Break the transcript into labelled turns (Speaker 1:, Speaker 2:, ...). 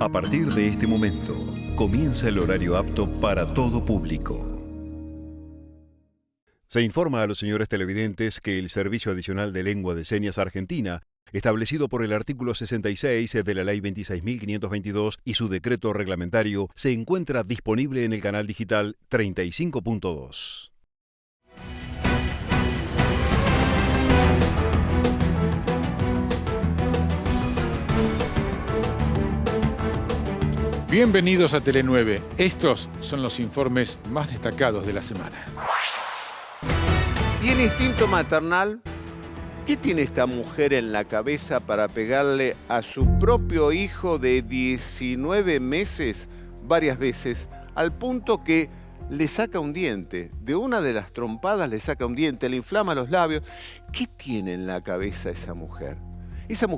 Speaker 1: A partir de este momento, comienza el horario apto para todo público. Se informa a los señores televidentes que el Servicio Adicional de Lengua de Señas Argentina, establecido por el artículo 66 de la Ley 26.522 y su decreto reglamentario, se encuentra disponible en el canal digital 35.2.
Speaker 2: Bienvenidos a Tele9. Estos son los informes más destacados de la semana.
Speaker 3: Y el instinto maternal, ¿qué tiene esta mujer en la cabeza para pegarle a su propio hijo de 19 meses varias veces, al punto que le saca un diente? De una de las trompadas le saca un diente, le inflama los labios. ¿Qué tiene en la cabeza esa mujer? Esa mujer